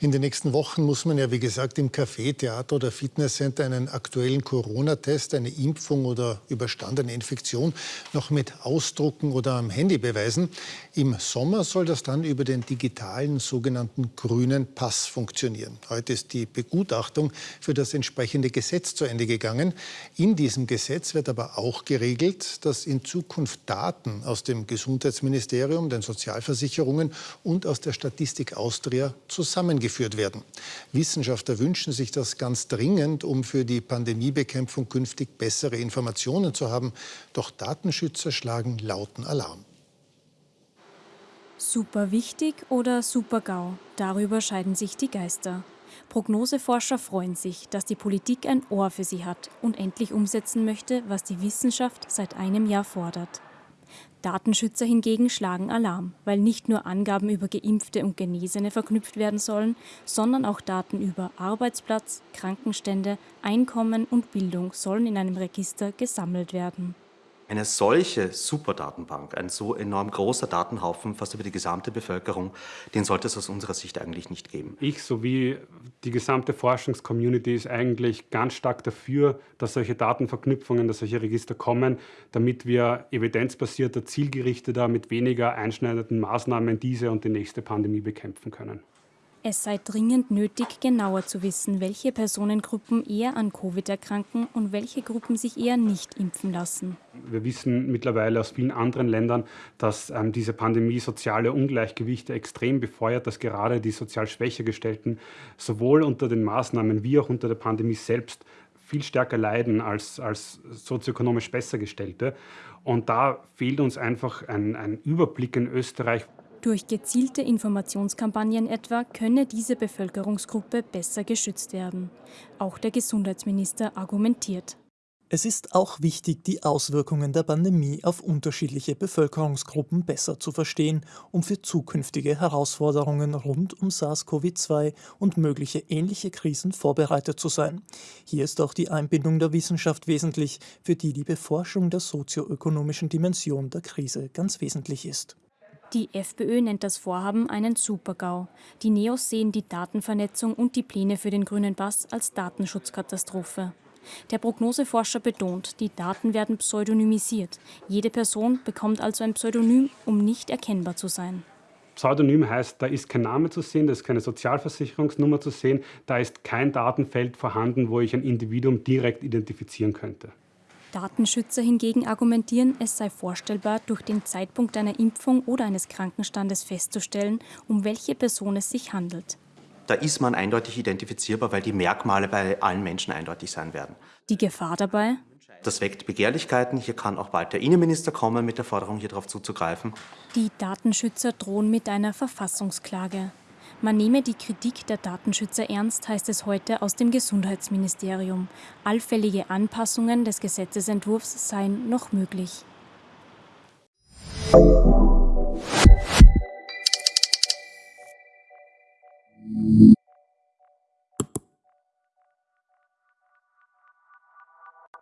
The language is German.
In den nächsten Wochen muss man ja, wie gesagt, im Café, Theater oder Fitnesscenter einen aktuellen Corona-Test, eine Impfung oder überstandene Infektion noch mit Ausdrucken oder am Handy beweisen. Im Sommer soll das dann über den digitalen sogenannten grünen Pass funktionieren. Heute ist die Begutachtung für das entsprechende Gesetz zu Ende gegangen. In diesem Gesetz wird aber auch geregelt, dass in Zukunft Daten aus dem Gesundheitsministerium, den Sozialversicherungen und aus der Statistik Austria zusammengeführt werden. Wissenschaftler wünschen sich das ganz dringend, um für die Pandemiebekämpfung künftig bessere Informationen zu haben. Doch Datenschützer schlagen lauten Alarm. Super wichtig oder super GAU? Darüber scheiden sich die Geister. Prognoseforscher freuen sich, dass die Politik ein Ohr für sie hat und endlich umsetzen möchte, was die Wissenschaft seit einem Jahr fordert. Datenschützer hingegen schlagen Alarm, weil nicht nur Angaben über Geimpfte und Genesene verknüpft werden sollen, sondern auch Daten über Arbeitsplatz, Krankenstände, Einkommen und Bildung sollen in einem Register gesammelt werden. Eine solche Superdatenbank, ein so enorm großer Datenhaufen fast über die gesamte Bevölkerung, den sollte es aus unserer Sicht eigentlich nicht geben. Ich sowie die gesamte Forschungscommunity ist eigentlich ganz stark dafür, dass solche Datenverknüpfungen, dass solche Register kommen, damit wir evidenzbasierter, zielgerichteter, mit weniger einschneidenden Maßnahmen diese und die nächste Pandemie bekämpfen können. Es sei dringend nötig, genauer zu wissen, welche Personengruppen eher an Covid erkranken und welche Gruppen sich eher nicht impfen lassen. Wir wissen mittlerweile aus vielen anderen Ländern, dass ähm, diese Pandemie soziale Ungleichgewichte extrem befeuert, dass gerade die sozial schwächer gestellten sowohl unter den Maßnahmen wie auch unter der Pandemie selbst viel stärker leiden als, als sozioökonomisch besser gestellte. Und da fehlt uns einfach ein, ein Überblick in Österreich, durch gezielte Informationskampagnen etwa könne diese Bevölkerungsgruppe besser geschützt werden. Auch der Gesundheitsminister argumentiert. Es ist auch wichtig, die Auswirkungen der Pandemie auf unterschiedliche Bevölkerungsgruppen besser zu verstehen, um für zukünftige Herausforderungen rund um SARS-CoV-2 und mögliche ähnliche Krisen vorbereitet zu sein. Hier ist auch die Einbindung der Wissenschaft wesentlich, für die die Beforschung der sozioökonomischen Dimension der Krise ganz wesentlich ist. Die FPÖ nennt das Vorhaben einen Supergau. Die Neos sehen die Datenvernetzung und die Pläne für den grünen Pass als Datenschutzkatastrophe. Der Prognoseforscher betont, die Daten werden pseudonymisiert. Jede Person bekommt also ein Pseudonym, um nicht erkennbar zu sein. Pseudonym heißt, da ist kein Name zu sehen, da ist keine Sozialversicherungsnummer zu sehen, da ist kein Datenfeld vorhanden, wo ich ein Individuum direkt identifizieren könnte. Datenschützer hingegen argumentieren, es sei vorstellbar, durch den Zeitpunkt einer Impfung oder eines Krankenstandes festzustellen, um welche Person es sich handelt. Da ist man eindeutig identifizierbar, weil die Merkmale bei allen Menschen eindeutig sein werden. Die Gefahr dabei? Das weckt Begehrlichkeiten. Hier kann auch bald der Innenminister kommen mit der Forderung, hier darauf zuzugreifen. Die Datenschützer drohen mit einer Verfassungsklage. Man nehme die Kritik der Datenschützer ernst, heißt es heute aus dem Gesundheitsministerium. Allfällige Anpassungen des Gesetzesentwurfs seien noch möglich.